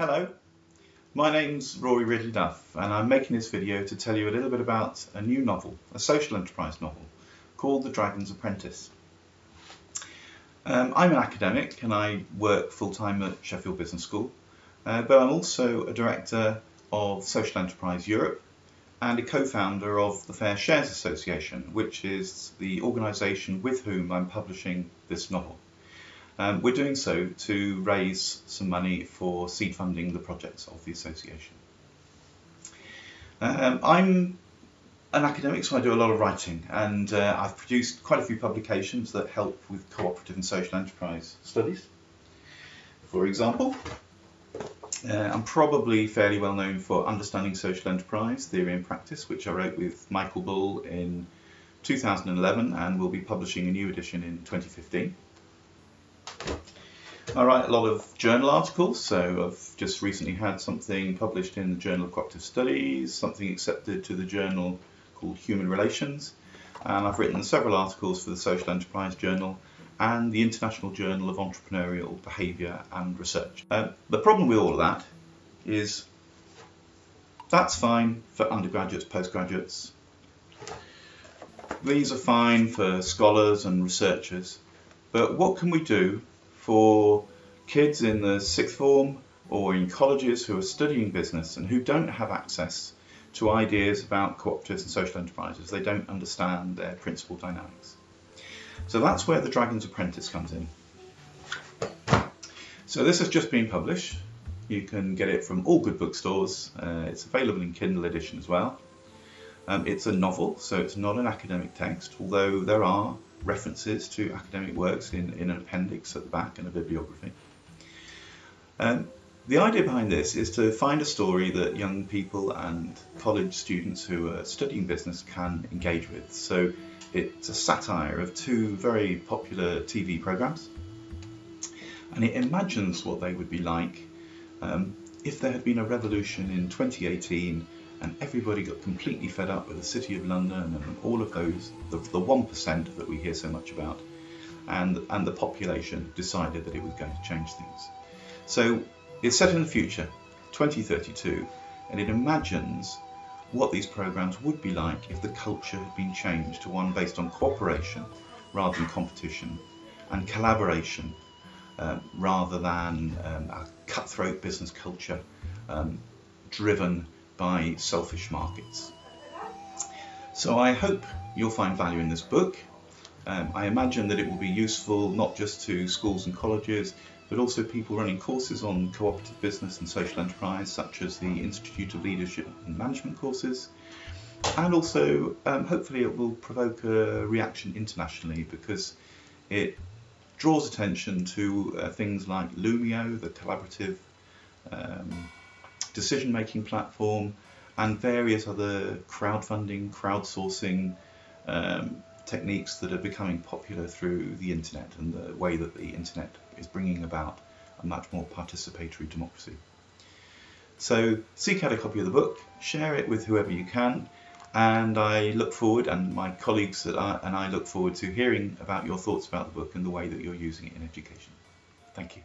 Hello, my name's Rory Ridley Duff and I'm making this video to tell you a little bit about a new novel, a social enterprise novel, called The Dragon's Apprentice. Um, I'm an academic and I work full-time at Sheffield Business School, uh, but I'm also a director of Social Enterprise Europe and a co-founder of the Fair Shares Association, which is the organisation with whom I'm publishing this novel. Um, we're doing so to raise some money for seed funding the projects of the association. Um, I'm an academic, so I do a lot of writing, and uh, I've produced quite a few publications that help with cooperative and social enterprise studies. For example, uh, I'm probably fairly well known for Understanding Social Enterprise, Theory and Practice, which I wrote with Michael Bull in 2011 and will be publishing a new edition in 2015. I write a lot of journal articles, so I've just recently had something published in the Journal of Cooperative Studies, something accepted to the journal called Human Relations, and I've written several articles for the Social Enterprise Journal and the International Journal of Entrepreneurial Behaviour and Research. Uh, the problem with all of that is that's fine for undergraduates, postgraduates. These are fine for scholars and researchers, but what can we do for kids in the sixth form or in colleges who are studying business and who don't have access to ideas about cooperatives and social enterprises. They don't understand their principal dynamics. So that's where the Dragon's Apprentice comes in. So this has just been published. You can get it from all good bookstores. Uh, it's available in Kindle edition as well. Um, it's a novel, so it's not an academic text, although there are references to academic works in, in an appendix at the back and a bibliography. Um, the idea behind this is to find a story that young people and college students who are studying business can engage with. So it's a satire of two very popular TV programs and it imagines what they would be like um, if there had been a revolution in 2018 and everybody got completely fed up with the City of London and all of those, the, the 1% that we hear so much about, and, and the population decided that it was going to change things. So it's set in the future, 2032, and it imagines what these programs would be like if the culture had been changed to one based on cooperation rather than competition and collaboration um, rather than um, a cutthroat business culture um, driven by selfish markets. So I hope you'll find value in this book. Um, I imagine that it will be useful not just to schools and colleges but also people running courses on cooperative business and social enterprise, such as the Institute of Leadership and Management courses. And also, um, hopefully, it will provoke a reaction internationally because it draws attention to uh, things like Loomio, the collaborative um, decision making platform, and various other crowdfunding, crowdsourcing um, techniques that are becoming popular through the internet and the way that the internet is bringing about a much more participatory democracy. So seek out a copy of the book, share it with whoever you can, and I look forward, and my colleagues and I look forward to hearing about your thoughts about the book and the way that you're using it in education. Thank you.